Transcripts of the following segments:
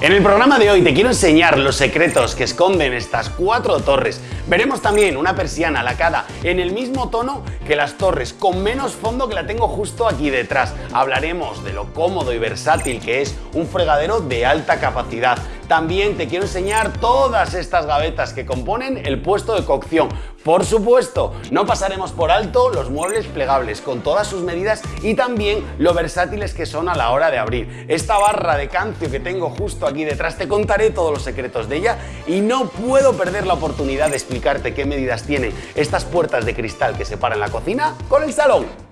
En el programa de hoy te quiero enseñar los secretos que esconden estas cuatro torres. Veremos también una persiana lacada en el mismo tono que las torres, con menos fondo que la tengo justo aquí detrás. Hablaremos de lo cómodo y versátil que es un fregadero de alta capacidad. También te quiero enseñar todas estas gavetas que componen el puesto de cocción. Por supuesto, no pasaremos por alto los muebles plegables con todas sus medidas y también lo versátiles que son a la hora de abrir. Esta barra de cancio que tengo justo aquí detrás te contaré todos los secretos de ella y no puedo perder la oportunidad de explicarte qué medidas tienen estas puertas de cristal que separan la cocina con el salón.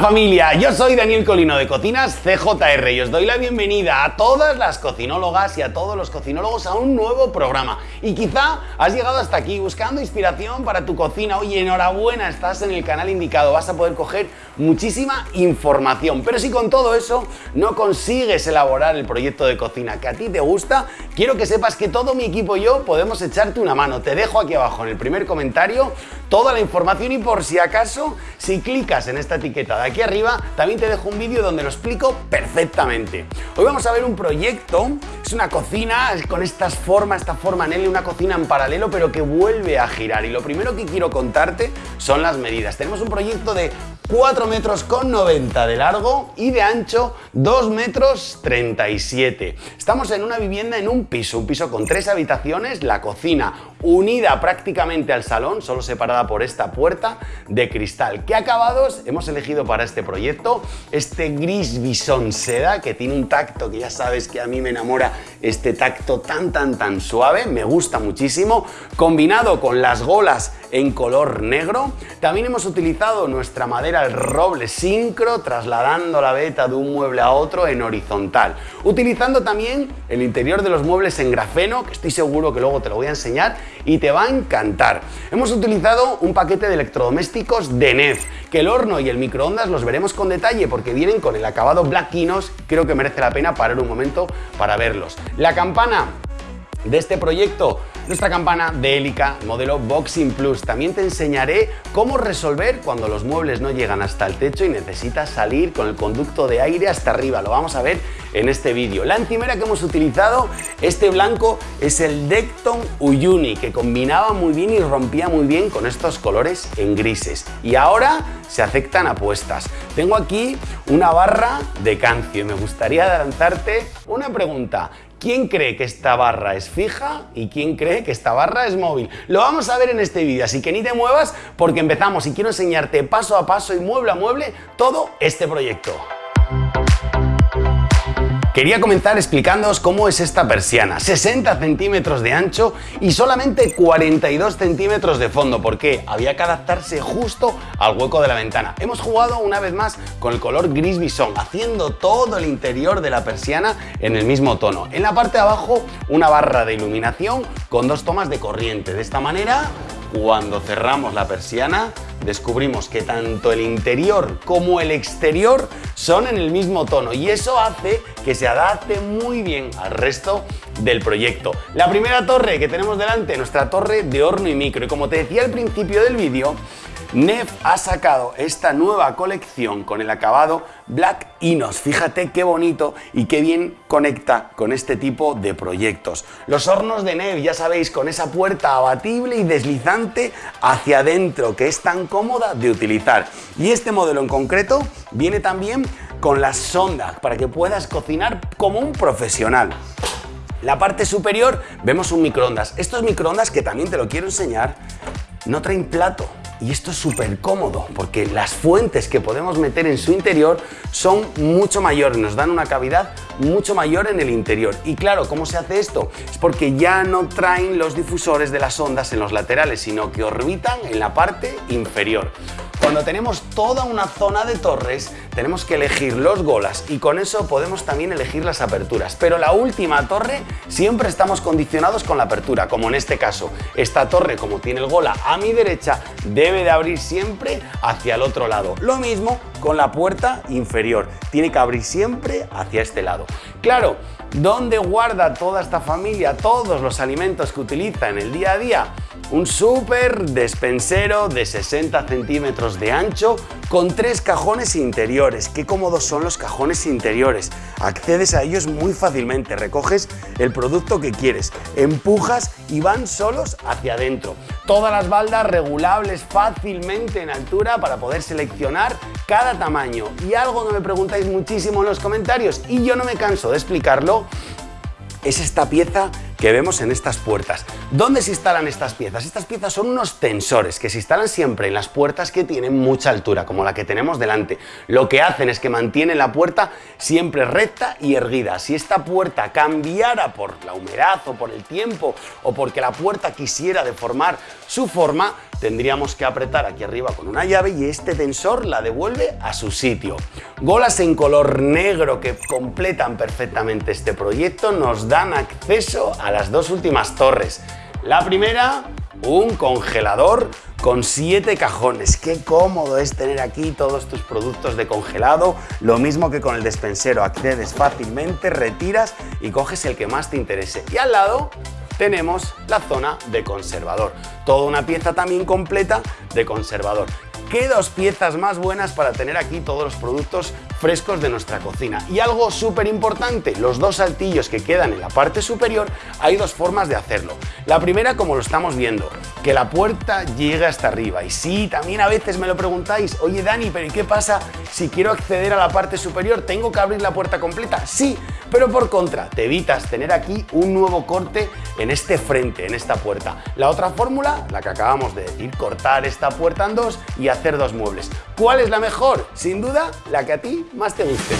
Familia, yo soy Daniel Colino de Cocinas CJR y os doy la bienvenida a todas las cocinólogas y a todos los cocinólogos a un nuevo programa. Y quizá has llegado hasta aquí buscando inspiración para tu cocina. Oye, enhorabuena, estás en el canal indicado, vas a poder coger muchísima información. Pero si con todo eso no consigues elaborar el proyecto de cocina que a ti te gusta, quiero que sepas que todo mi equipo y yo podemos echarte una mano. Te dejo aquí abajo en el primer comentario toda la información y por si acaso, si clicas en esta etiqueta de aquí arriba, también te dejo un vídeo donde lo explico perfectamente. Hoy vamos a ver un proyecto, es una cocina con estas formas, esta forma Nelly, una cocina en paralelo pero que vuelve a girar y lo primero que quiero contarte son las medidas. Tenemos un proyecto de 4 metros con 90 de largo y de ancho 2 metros 37. Estamos en una vivienda en un piso, un piso con tres habitaciones, la cocina unida prácticamente al salón, solo separada por esta puerta de cristal. ¿Qué acabados hemos elegido para este proyecto? Este gris bisón seda que tiene un tacto que ya sabes que a mí me enamora este tacto tan tan tan suave, me gusta muchísimo, combinado con las golas en color negro. También hemos utilizado nuestra madera el roble sincro, trasladando la veta de un mueble a otro en horizontal. Utilizando también el interior de los muebles en grafeno, que estoy seguro que luego te lo voy a enseñar y te va a encantar. Hemos utilizado un paquete de electrodomésticos de NEF, que el horno y el microondas los veremos con detalle porque vienen con el acabado Black Kinos, creo que merece la pena parar un momento para verlos. La campana de este proyecto nuestra campana de hélica modelo Boxing Plus. También te enseñaré cómo resolver cuando los muebles no llegan hasta el techo y necesitas salir con el conducto de aire hasta arriba. Lo vamos a ver en este vídeo. La encimera que hemos utilizado, este blanco, es el Decton Uyuni, que combinaba muy bien y rompía muy bien con estos colores en grises. Y ahora se aceptan apuestas. Tengo aquí una barra de cancio y me gustaría lanzarte una pregunta. ¿Quién cree que esta barra es fija y quién cree que esta barra es móvil? Lo vamos a ver en este vídeo, así que ni te muevas porque empezamos y quiero enseñarte paso a paso y mueble a mueble todo este proyecto. Quería comenzar explicándoos cómo es esta persiana. 60 centímetros de ancho y solamente 42 centímetros de fondo, porque había que adaptarse justo al hueco de la ventana. Hemos jugado una vez más con el color gris bisón, haciendo todo el interior de la persiana en el mismo tono. En la parte de abajo, una barra de iluminación con dos tomas de corriente. De esta manera, cuando cerramos la persiana, descubrimos que tanto el interior como el exterior son en el mismo tono y eso hace que se adapte muy bien al resto del proyecto. La primera torre que tenemos delante, nuestra torre de horno y micro y como te decía al principio del vídeo, Nef ha sacado esta nueva colección con el acabado Black Inos. Fíjate qué bonito y qué bien conecta con este tipo de proyectos. Los hornos de Nef, ya sabéis, con esa puerta abatible y deslizante hacia adentro, que es tan cómoda de utilizar. Y este modelo en concreto viene también con las sondas para que puedas cocinar como un profesional. La parte superior vemos un microondas. Estos microondas, que también te lo quiero enseñar, no traen plato, y esto es súper cómodo porque las fuentes que podemos meter en su interior son mucho mayores, nos dan una cavidad mucho mayor en el interior. Y claro, ¿cómo se hace esto? Es porque ya no traen los difusores de las ondas en los laterales, sino que orbitan en la parte inferior. Cuando tenemos toda una zona de torres, tenemos que elegir los golas y con eso podemos también elegir las aperturas. Pero la última torre siempre estamos condicionados con la apertura, como en este caso. Esta torre, como tiene el gola a mi derecha, debe de abrir siempre hacia el otro lado. Lo mismo con la puerta inferior, tiene que abrir siempre hacia este lado. Claro, ¿dónde guarda toda esta familia todos los alimentos que utiliza en el día a día? un súper despensero de 60 centímetros de ancho con tres cajones interiores. Qué cómodos son los cajones interiores. Accedes a ellos muy fácilmente, recoges el producto que quieres, empujas y van solos hacia adentro. Todas las baldas regulables fácilmente en altura para poder seleccionar cada tamaño. Y algo que me preguntáis muchísimo en los comentarios y yo no me canso de explicarlo, es esta pieza que vemos en estas puertas. ¿Dónde se instalan estas piezas? Estas piezas son unos tensores que se instalan siempre en las puertas que tienen mucha altura, como la que tenemos delante. Lo que hacen es que mantienen la puerta siempre recta y erguida. Si esta puerta cambiara por la humedad o por el tiempo o porque la puerta quisiera deformar su forma, tendríamos que apretar aquí arriba con una llave y este tensor la devuelve a su sitio. Golas en color negro que completan perfectamente este proyecto nos dan acceso a las dos últimas torres. La primera, un congelador con siete cajones. Qué cómodo es tener aquí todos tus productos de congelado. Lo mismo que con el despensero, accedes fácilmente, retiras y coges el que más te interese. Y al lado tenemos la zona de conservador. Toda una pieza también completa de conservador. ¿Qué dos piezas más buenas para tener aquí todos los productos frescos de nuestra cocina? Y algo súper importante, los dos saltillos que quedan en la parte superior, hay dos formas de hacerlo. La primera, como lo estamos viendo, que la puerta llegue hasta arriba. Y sí, también a veces me lo preguntáis, oye Dani, pero ¿y qué pasa si quiero acceder a la parte superior? ¿Tengo que abrir la puerta completa? Sí, pero por contra, te evitas tener aquí un nuevo corte en este frente, en esta puerta. La otra fórmula, la que acabamos de decir, cortar esta puerta en dos y hacer hacer dos muebles. ¿Cuál es la mejor? Sin duda, la que a ti más te guste.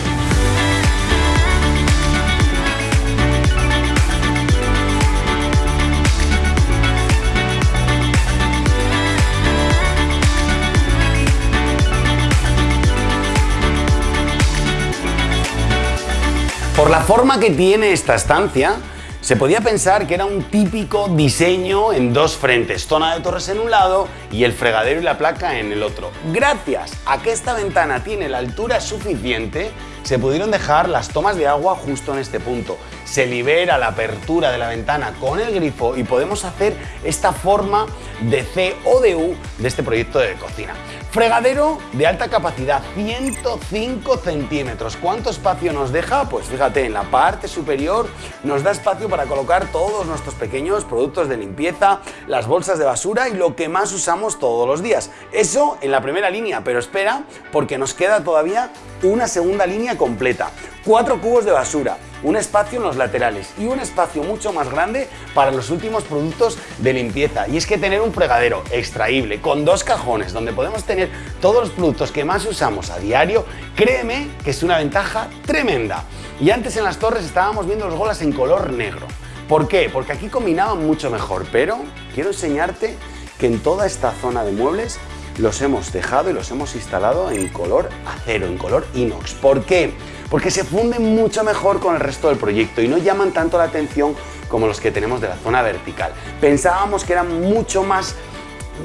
Por la forma que tiene esta estancia, se podía pensar que era un típico diseño en dos frentes, zona de torres en un lado y el fregadero y la placa en el otro. Gracias a que esta ventana tiene la altura suficiente, se pudieron dejar las tomas de agua justo en este punto. Se libera la apertura de la ventana con el grifo y podemos hacer esta forma de C o de U de este proyecto de cocina. Fregadero de alta capacidad, 105 centímetros. ¿Cuánto espacio nos deja? Pues fíjate, en la parte superior nos da espacio para colocar todos nuestros pequeños productos de limpieza, las bolsas de basura y lo que más usamos todos los días. Eso en la primera línea, pero espera porque nos queda todavía una segunda línea completa. Cuatro cubos de basura, un espacio en los laterales y un espacio mucho más grande para los últimos productos de limpieza. Y es que tener un fregadero extraíble con dos cajones donde podemos tener todos los productos que más usamos a diario, créeme que es una ventaja tremenda. Y antes en las torres estábamos viendo los golas en color negro. ¿Por qué? Porque aquí combinaban mucho mejor, pero quiero enseñarte que en toda esta zona de muebles los hemos dejado y los hemos instalado en color acero, en color inox. ¿Por qué? Porque se funden mucho mejor con el resto del proyecto y no llaman tanto la atención como los que tenemos de la zona vertical. Pensábamos que eran mucho más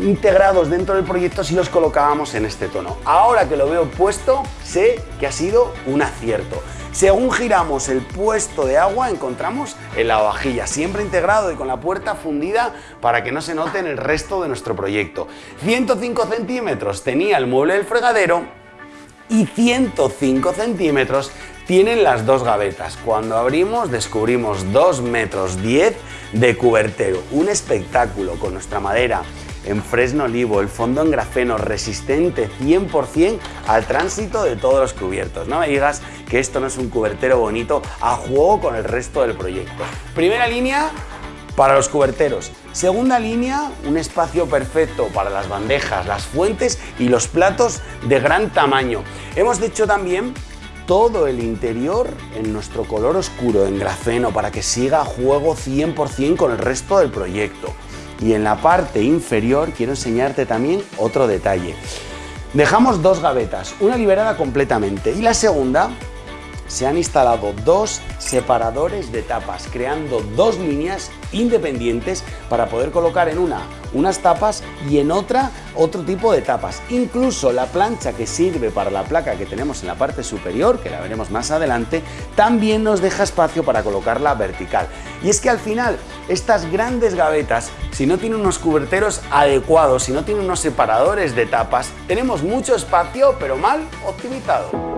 integrados dentro del proyecto si los colocábamos en este tono. Ahora que lo veo puesto, sé que ha sido un acierto. Según giramos el puesto de agua, encontramos el lavavajillas, siempre integrado y con la puerta fundida para que no se note en el resto de nuestro proyecto. 105 centímetros tenía el mueble del fregadero y 105 centímetros tienen las dos gavetas. Cuando abrimos descubrimos 2 metros 10 de cubertero. Un espectáculo con nuestra madera en fresno olivo, el fondo en grafeno resistente 100% al tránsito de todos los cubiertos. No me digas que esto no es un cubertero bonito a juego con el resto del proyecto. Primera línea para los cuberteros. Segunda línea, un espacio perfecto para las bandejas, las fuentes y los platos de gran tamaño. Hemos dicho también todo el interior en nuestro color oscuro en grafeno para que siga a juego 100% con el resto del proyecto. Y en la parte inferior quiero enseñarte también otro detalle. Dejamos dos gavetas, una liberada completamente y la segunda se han instalado dos separadores de tapas, creando dos líneas independientes para poder colocar en una unas tapas y en otra otro tipo de tapas. Incluso la plancha que sirve para la placa que tenemos en la parte superior, que la veremos más adelante, también nos deja espacio para colocarla vertical. Y es que al final estas grandes gavetas, si no tienen unos cuberteros adecuados, si no tienen unos separadores de tapas, tenemos mucho espacio pero mal optimizado.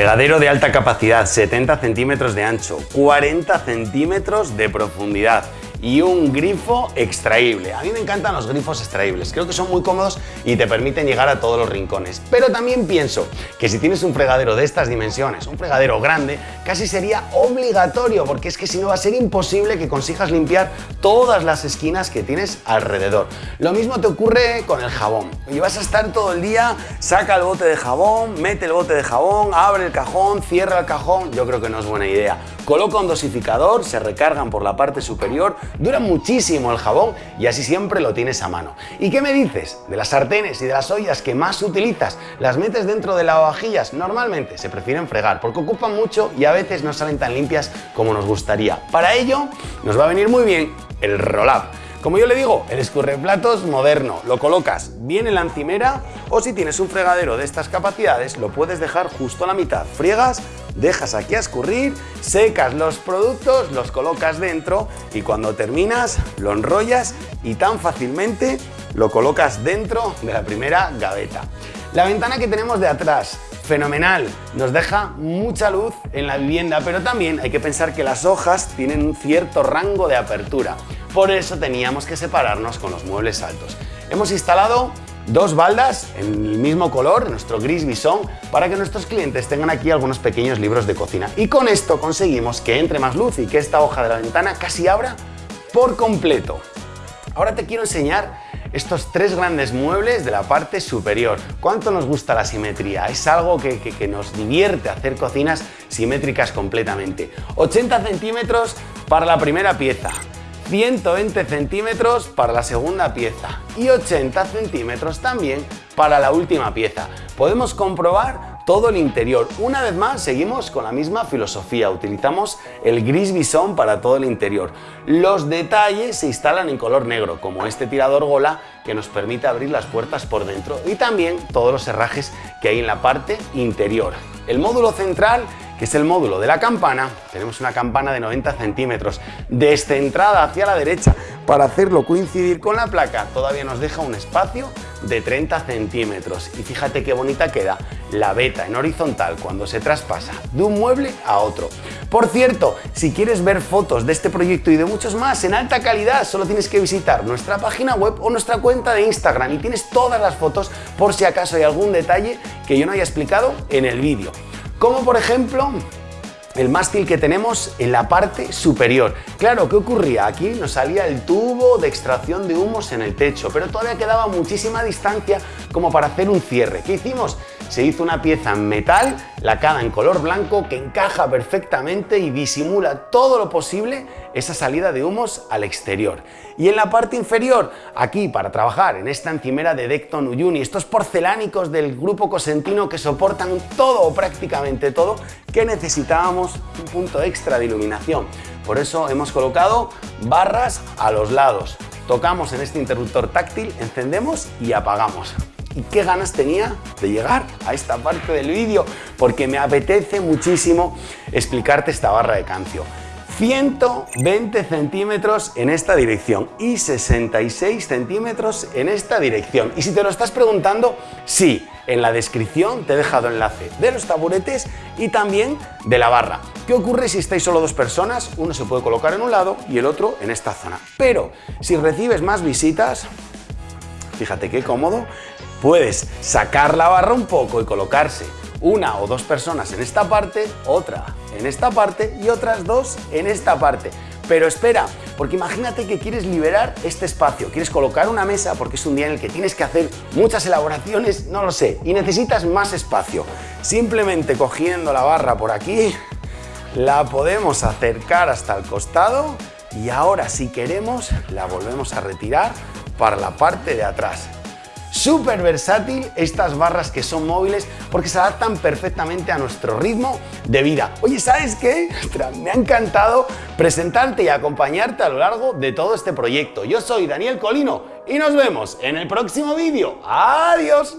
Fregadero de alta capacidad, 70 centímetros de ancho, 40 centímetros de profundidad y un grifo extraíble. A mí me encantan los grifos extraíbles, creo que son muy cómodos y te permiten llegar a todos los rincones. Pero también pienso que si tienes un fregadero de estas dimensiones, un fregadero grande, casi sería obligatorio, porque es que si no va a ser imposible que consigas limpiar todas las esquinas que tienes alrededor. Lo mismo te ocurre con el jabón. Y vas a estar todo el día, saca el bote de jabón, mete el bote de jabón, abre el cajón, cierra el cajón, yo creo que no es buena idea. Coloca un dosificador, se recargan por la parte superior, dura muchísimo el jabón y así siempre lo tienes a mano. ¿Y qué me dices de las sartenes y de las ollas que más utilizas? ¿Las metes dentro de lavavajillas? Normalmente se prefieren fregar porque ocupan mucho y a veces no salen tan limpias como nos gustaría. Para ello nos va a venir muy bien el roll-up. Como yo le digo, el escurreplatos moderno. Lo colocas bien en la encimera o si tienes un fregadero de estas capacidades, lo puedes dejar justo a la mitad. Friegas, dejas aquí a escurrir, secas los productos, los colocas dentro y cuando terminas lo enrollas y tan fácilmente lo colocas dentro de la primera gaveta. La ventana que tenemos de atrás, fenomenal, nos deja mucha luz en la vivienda, pero también hay que pensar que las hojas tienen un cierto rango de apertura. Por eso teníamos que separarnos con los muebles altos. Hemos instalado dos baldas en el mismo color, nuestro gris bisón, para que nuestros clientes tengan aquí algunos pequeños libros de cocina. Y con esto conseguimos que entre más luz y que esta hoja de la ventana casi abra por completo. Ahora te quiero enseñar estos tres grandes muebles de la parte superior. ¿Cuánto nos gusta la simetría? Es algo que, nos divierte hacer cocinas simétricas completamente. 80 centímetros para la primera pieza, 120 centímetros para la segunda pieza y 80 centímetros también para la última pieza. Podemos comprobar todo el interior. Una vez más seguimos con la misma filosofía, utilizamos el gris bisón para todo el interior. Los detalles se instalan en color negro, como este tirador gola que nos permite abrir las puertas por dentro y también todos los herrajes que hay en la parte interior. El módulo central que es el módulo de la campana, tenemos una campana de 90 centímetros descentrada hacia la derecha para hacerlo coincidir con la placa todavía nos deja un espacio de 30 centímetros y fíjate qué bonita queda la beta en horizontal cuando se traspasa de un mueble a otro. Por cierto, si quieres ver fotos de este proyecto y de muchos más en alta calidad, solo tienes que visitar nuestra página web o nuestra cuenta de Instagram y tienes todas las fotos por si acaso hay algún detalle que yo no haya explicado en el vídeo. Como por ejemplo el mástil que tenemos en la parte superior. Claro, ¿qué ocurría? Aquí nos salía el tubo de extracción de humos en el techo, pero todavía quedaba muchísima distancia como para hacer un cierre. ¿Qué hicimos? Se hizo una pieza en metal, lacada en color blanco, que encaja perfectamente y disimula todo lo posible esa salida de humos al exterior. Y en la parte inferior, aquí para trabajar en esta encimera de Decton Uyuni, estos porcelánicos del grupo cosentino que soportan todo o prácticamente todo, que necesitábamos un punto extra de iluminación. Por eso hemos colocado barras a los lados. Tocamos en este interruptor táctil, encendemos y apagamos. ¿Y qué ganas tenía de llegar a esta parte del vídeo? Porque me apetece muchísimo explicarte esta barra de cancio. 120 centímetros en esta dirección y 66 centímetros en esta dirección. Y si te lo estás preguntando, sí, en la descripción te he dejado enlace de los taburetes y también de la barra. ¿Qué ocurre si estáis solo dos personas? Uno se puede colocar en un lado y el otro en esta zona. Pero si recibes más visitas, fíjate qué cómodo, puedes sacar la barra un poco y colocarse una o dos personas en esta parte, otra en esta parte y otras dos en esta parte. Pero espera, porque imagínate que quieres liberar este espacio, quieres colocar una mesa porque es un día en el que tienes que hacer muchas elaboraciones, no lo sé, y necesitas más espacio. Simplemente cogiendo la barra por aquí, la podemos acercar hasta el costado y ahora si queremos la volvemos a retirar para la parte de atrás. Súper versátil estas barras que son móviles porque se adaptan perfectamente a nuestro ritmo de vida. Oye, ¿sabes qué? Me ha encantado presentarte y acompañarte a lo largo de todo este proyecto. Yo soy Daniel Colino y nos vemos en el próximo vídeo. ¡Adiós!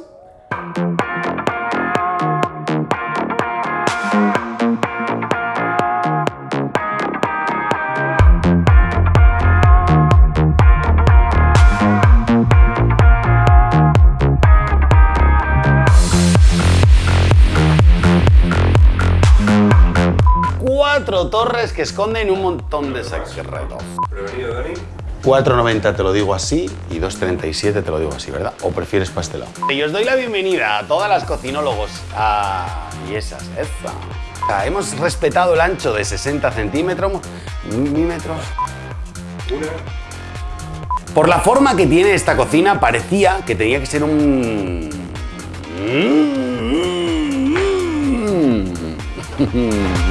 Torres que esconden un montón de secretos. Prevenido, Dani. 4,90 te lo digo así y 2,37 te lo digo así, ¿verdad? ¿O prefieres pastelado? Y os doy la bienvenida a todas las cocinólogos. Ah, y esas, esa. hemos respetado el ancho de 60 centímetros, milímetros. Una. Por la forma que tiene esta cocina, parecía que tenía que ser un... Mm, mm, mm.